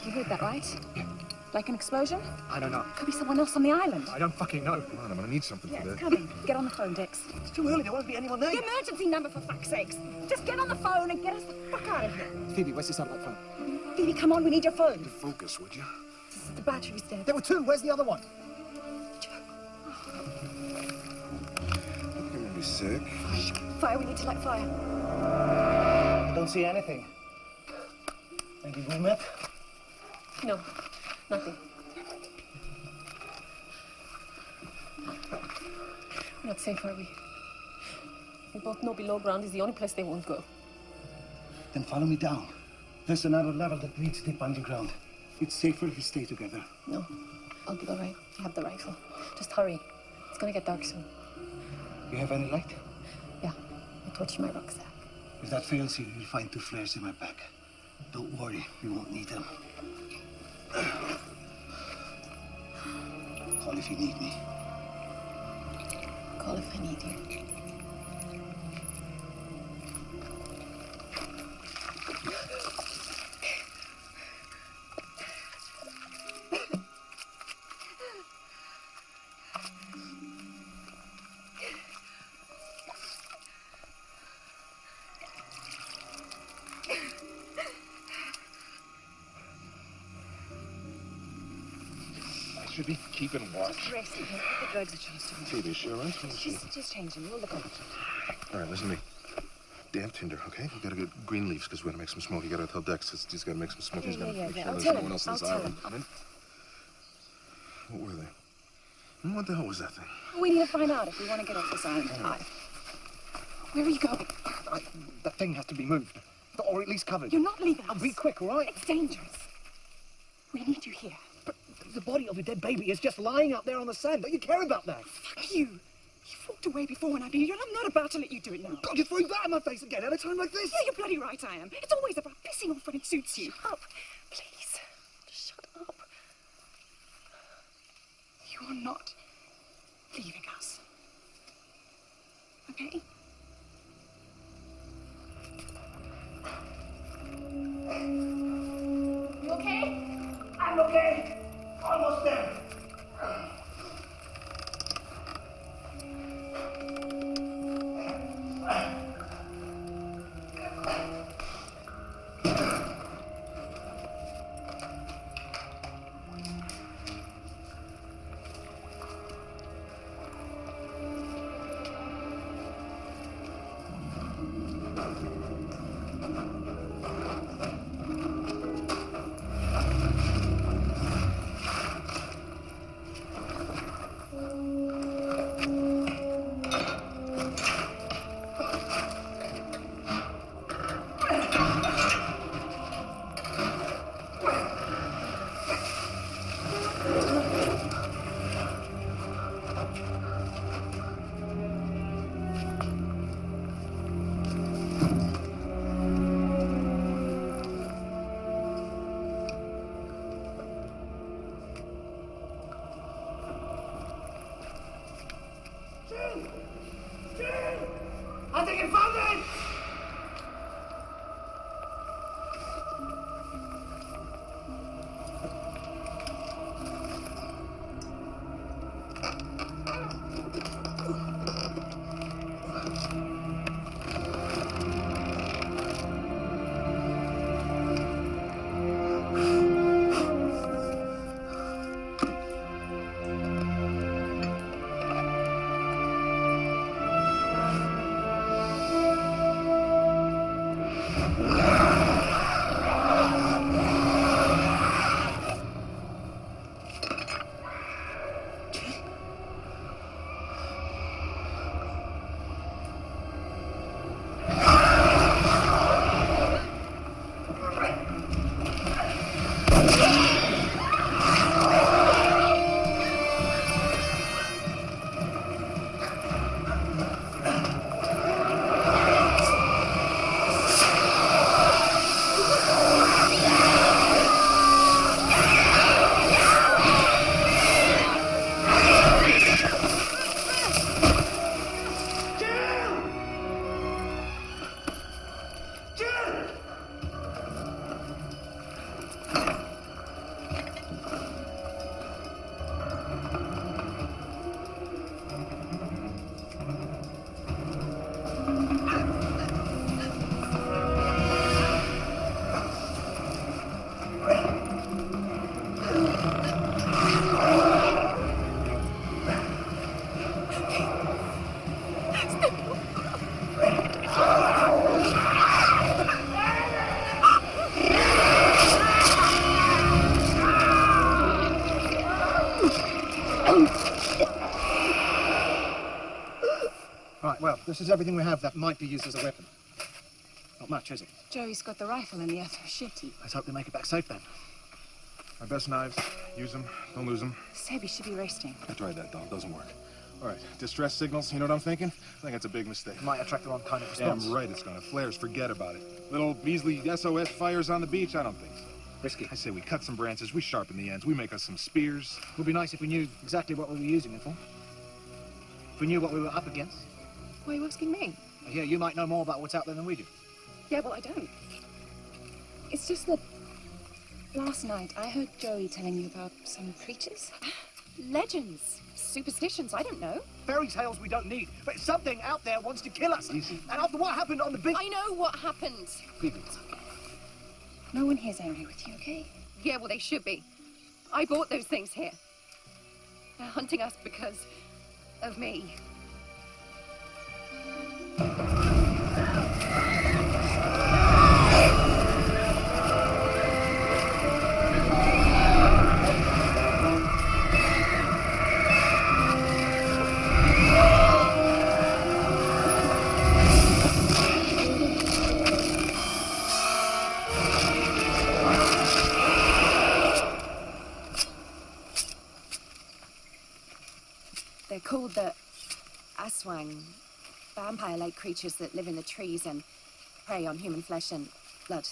You heard that, right? Like an explosion? I don't know. Could be someone else on the island. I don't fucking know. Come on, I'm gonna need something Yeah, for this. coming. Get on the phone, Dix. It's too early. There won't be anyone there. The emergency number, for fuck's sakes. Just get on the phone and get us the fuck out of here. Phoebe, where's the satellite phone? Phoebe, come on, we need your phone. To focus, would you? The battery's dead. There were two. Where's the other one? [SIGHS] You're gonna be sick. Fire, we need to light fire. I don't see anything. Maybe we met? No, nothing. We're not safe, are we? We both know below ground is the only place they won't go. Then follow me down. There's another level that leads deep underground. It's safer if we stay together. No, I'll be all right. I have the rifle. Just hurry. It's gonna get dark soon. You have any light? Yeah, I torched my rucksack. If that fails you, you'll find two flares in my back. Don't worry, we won't need them. If you need me. Call if I need you. Keeping watch. Rest. Give the drugs a chance to work. Phoebe, she all right? See. Just, them. We'll look on. All right, listen to me. Damn Tinder, okay? We gotta get green leaves because we're gonna make some smoke. You gotta tell Dex he's- he's gotta make some smoke. He's Yeah, gotta yeah, make yeah. sure I'll there's no one else on this island. him. What were they? What the hell was that thing? We need to find out if we want to get off this island alive. Where are you going? I, that thing has to be moved. Or at least covered. You're not leaving I'll be quick, all right? It's dangerous. We need you here. But the body of a dead baby is just lying out there on the sand. Don't you care about that? Fuck you. You walked away before when I needed you, and I'm not about to let you do it now. God, you throw that in my face again at a time like this? Yeah, you're bloody right I am. It's always about pissing off when it suits you. Shut up. This is everything we have that might be used as a weapon. Not much, is it? Joey's got the rifle and the other shitty. Let's hope they make it back safe then. My best knives. Use them. Don't lose them. Sebi should be resting. I tried that, doll. Doesn't work. All right. Distress signals. You know what I'm thinking? I think that's a big mistake. Might attract the wrong kind of Damn response. right it's gonna. Flares, forget about it. Little measly SOS fires on the beach? I don't think so. Risky. I say we cut some branches, we sharpen the ends, we make us some spears. Would be nice if we knew exactly what we were using it for. If we knew what we were up against. Why are you asking me? Yeah, you might know more about what's out there than we do. Yeah, well, I don't. It's just that last night I heard Joey telling you about some creatures. [GASPS] Legends, superstitions, I don't know. Fairy tales we don't need, but something out there wants to kill us. Easy. And after what happened on the beach... I know what happened. No one here's angry with you, okay? Yeah, well, they should be. I bought those things here. They're hunting us because of me. Vampire-like creatures that live in the trees and prey on human flesh and blood.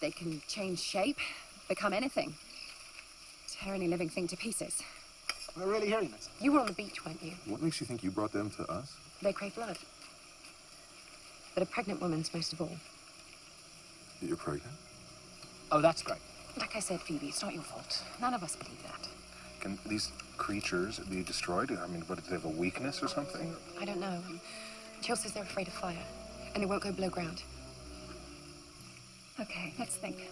They can change shape, become anything, tear any living thing to pieces. We're really hearing this. You were on the beach, weren't you? What makes you think you brought them to us? They crave blood. But a pregnant woman's most of all. You're pregnant? Oh, that's great. Like I said, Phoebe, it's not your fault. None of us believe that. Can these creatures be destroyed? I mean, what, do they have a weakness or something? I don't know. Jill says they're afraid of fire, and they won't go below ground. Okay, let's think.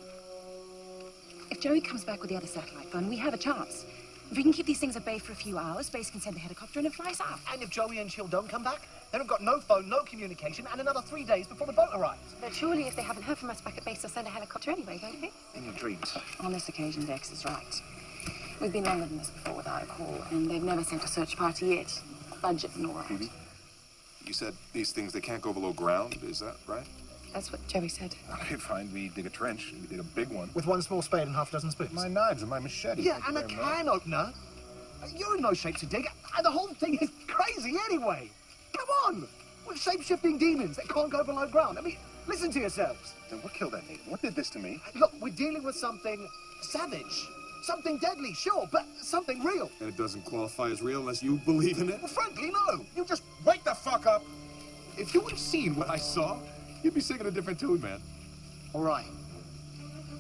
If Joey comes back with the other satellite gun, we have a chance. If we can keep these things at bay for a few hours, Base can send the helicopter and it flies out. And if Joey and Chill don't come back, then we've got no phone, no communication, and another three days before the boat arrives. But surely, if they haven't heard from us back at base, they'll send a helicopter anyway, won't they? In your dreams. On this occasion, Dex is right. We've been longer than this before without a call, and they've never sent a search party yet. Budget nor Phoebe? You said these things, they can't go below ground, is that right? That's what Joey said. [LAUGHS] Okay, fine. We dig a trench. We dig a big one. With one small spade and half a dozen spoons. My knives and my machete. Yeah, and a Damn right. can opener. You're in no shape to dig, and the whole thing is crazy anyway. Come on! We're shape-shifting demons that can't go below ground. I mean, listen to yourselves. Then what killed that native? What did this to me? Look, we're dealing with something savage. Something deadly, sure, but something real. And it doesn't qualify as real unless you believe in it? Well, frankly, no. You just wake the fuck up! If you would have seen what I saw, you'd be singing a different tune, man. All right.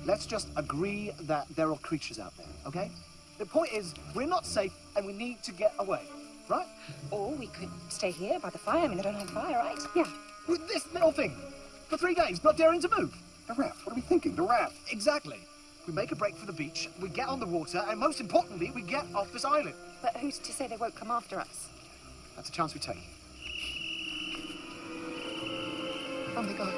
Let's just agree that there are creatures out there, okay? The point is, we're not safe and we need to get away, right? Or we could stay here by the fire. I mean, they don't have fire, right? Yeah. With this little thing. For three days, not daring to move. The raft. What are we thinking? The raft. Exactly. We make a break for the beach, we get on the water, and most importantly, we get off this island. But who's to say they won't come after us? That's a chance we take. Oh my god.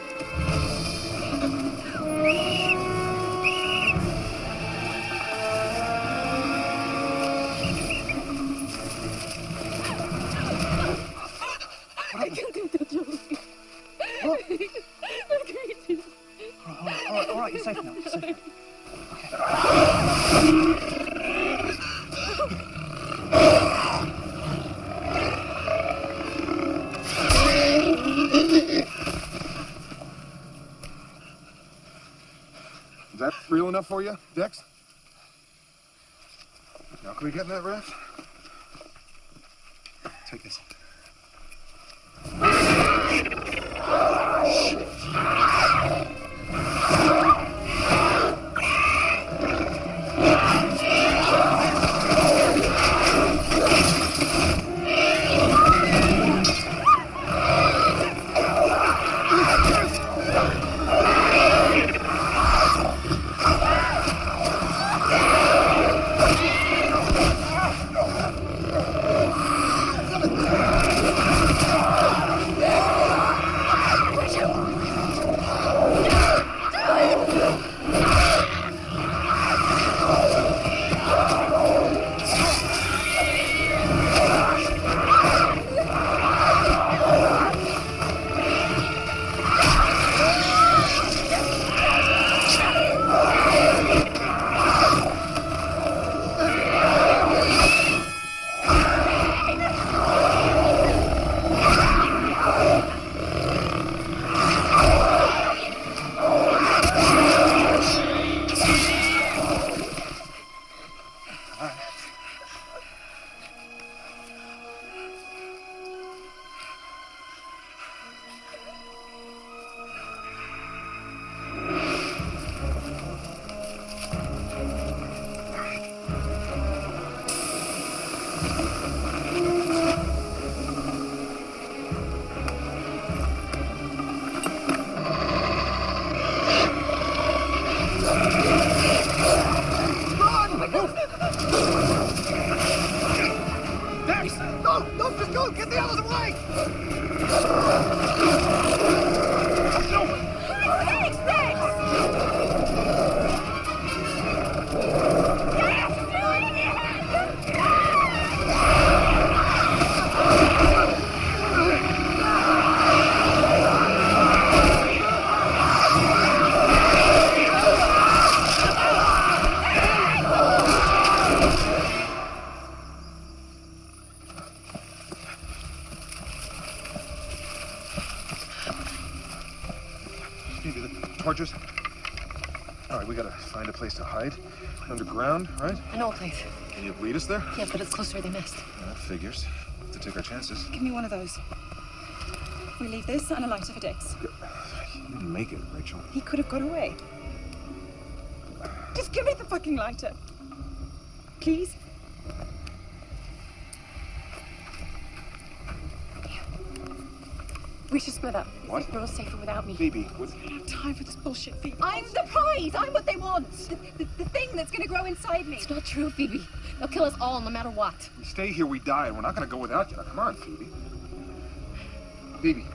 I can't do that, Joey. What? The creatures. All right, all right, all right, you're safe now. You're safe now. Is that real enough for you, Dex? Now can we get in that raft? Take this. Oh, us there? Yes, but it's close to where they missed. That figures. To take our chances. Give me one of those. We leave this and a lighter for Dex. You didn't make it, Rachel. He could have got away. Just give me the fucking lighter. Please? We should split up. What? We're all safer without me. Phoebe, what? I don't have time for this bullshit, Phoebe. I'm the prize. I'm what they want. The, the, the thing that's going to grow inside me. It's not true, Phoebe. Kill us all, no matter what. We stay here, we die, and we're not gonna go without you. Now, come on, Phoebe. Phoebe.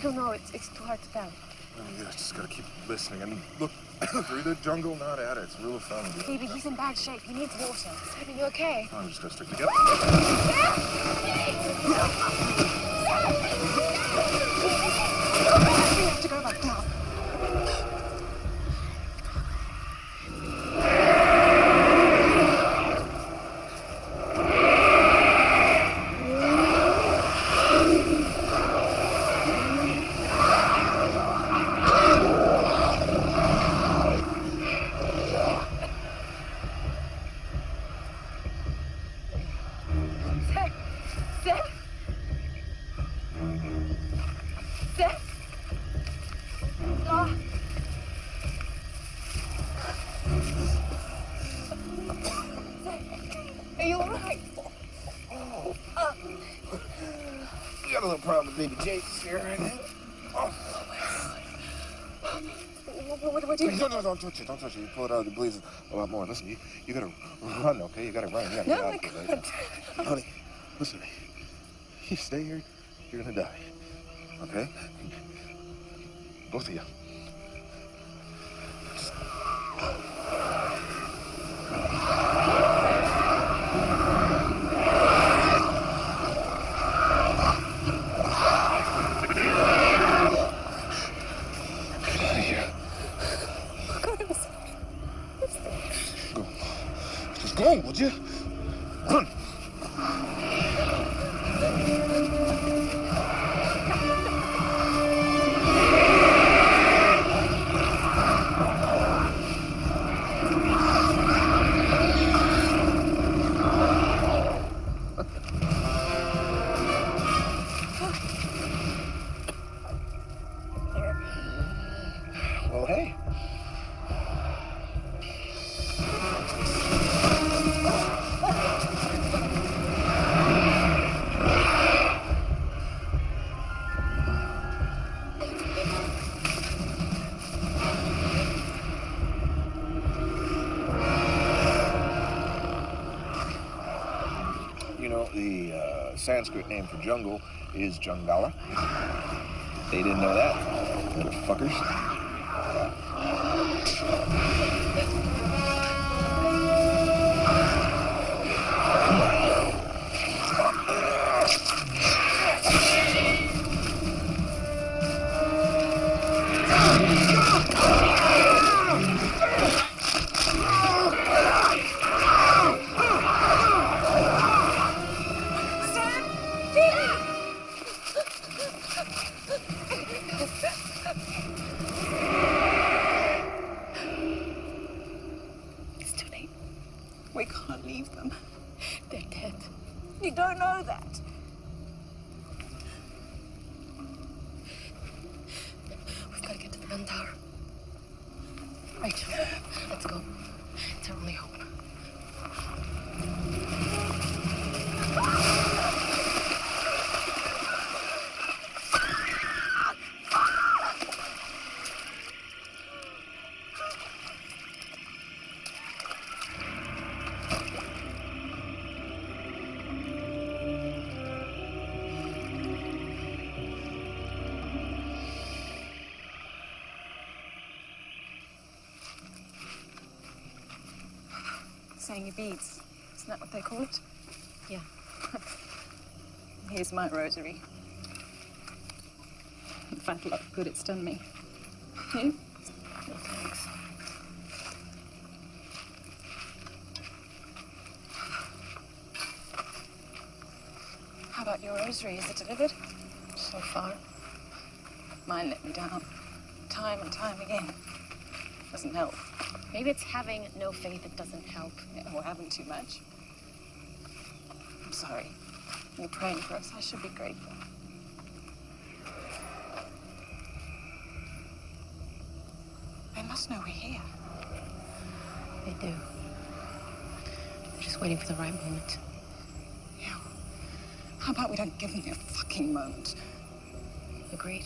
I don't know. It's, it's too hard to tell. Oh, yeah, just gotta keep listening and [COUGHS] look through the jungle, not at it. It's rule of thumb. dude. Phoebe, he's in bad shape. He needs water. Simon, you okay? I'm just gonna stick together. Have to go back down. Seth. Seth. Seth. Ah. Are you alright? Uh, We got a little problem with baby Jake here right now. What, what, what do you No, no, don't touch it. Don't touch it. You pull it out, it bleeds a lot more. Listen, you, you gotta run, okay? You gotta run. You gotta No, get I out there, right? Honey, Sanskrit name for jungle is Jungala. They didn't know that, motherfuckers. Saying your beads. Isn't that what they call it? Yeah. [LAUGHS] Here's my rosary. The fat lot of good it's done me. You? No thanks. How about your rosary? Is it delivered? So far. Mine let me down. Time and time again. Doesn't help. Maybe it's having no faith that doesn't help. Or having too much. I'm sorry. You're praying for us. I should be grateful. They must know we're here. They do. They're just waiting for the right moment. Yeah. How about we don't give them their fucking moment? Agreed.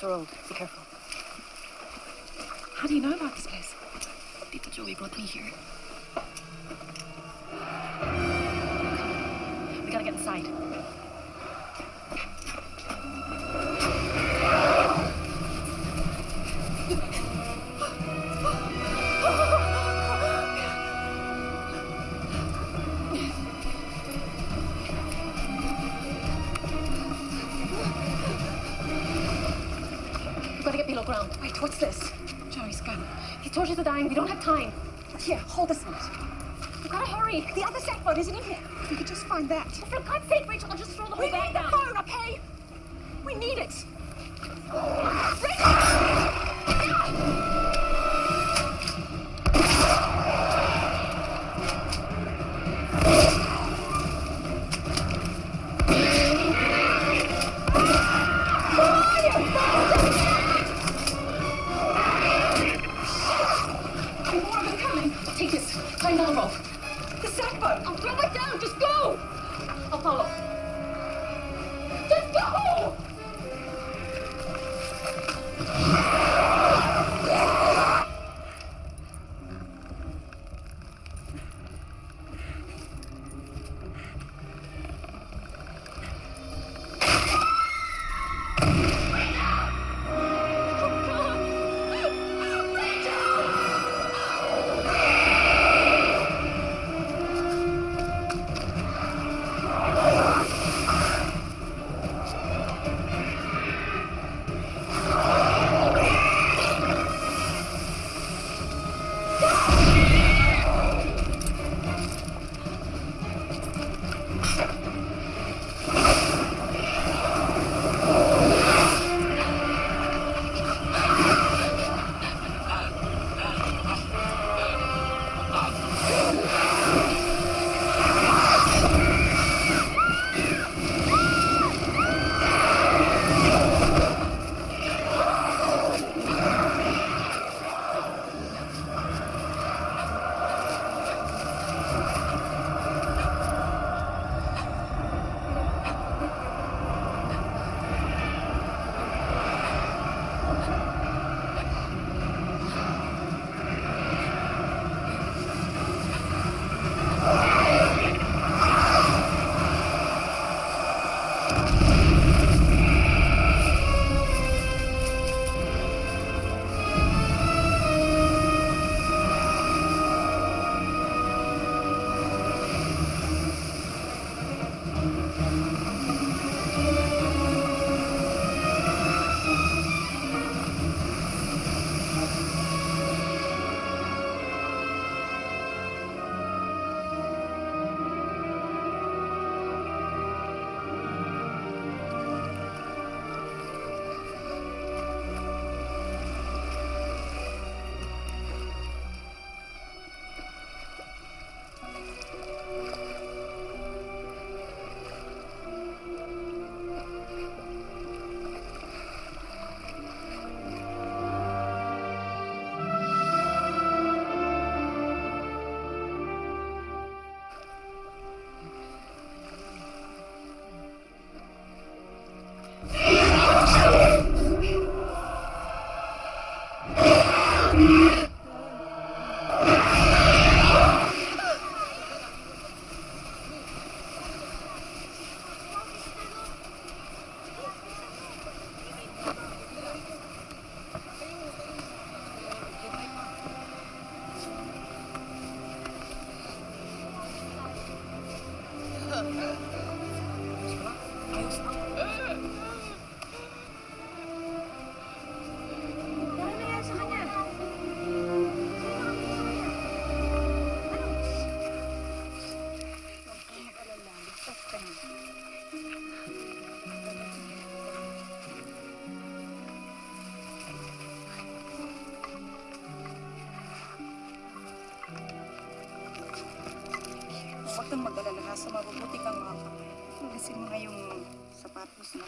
The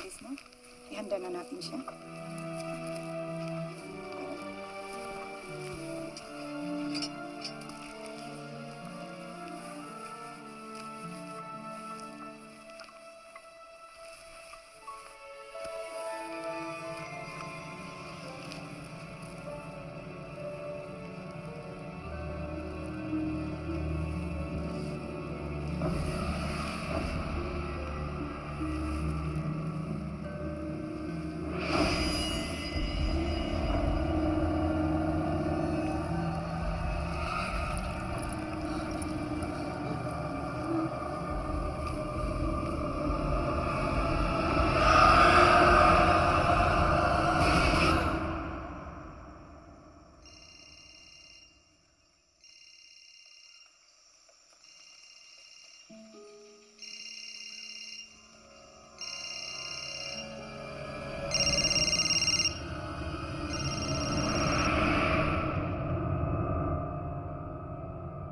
guys, no? Ihanda na natin siya.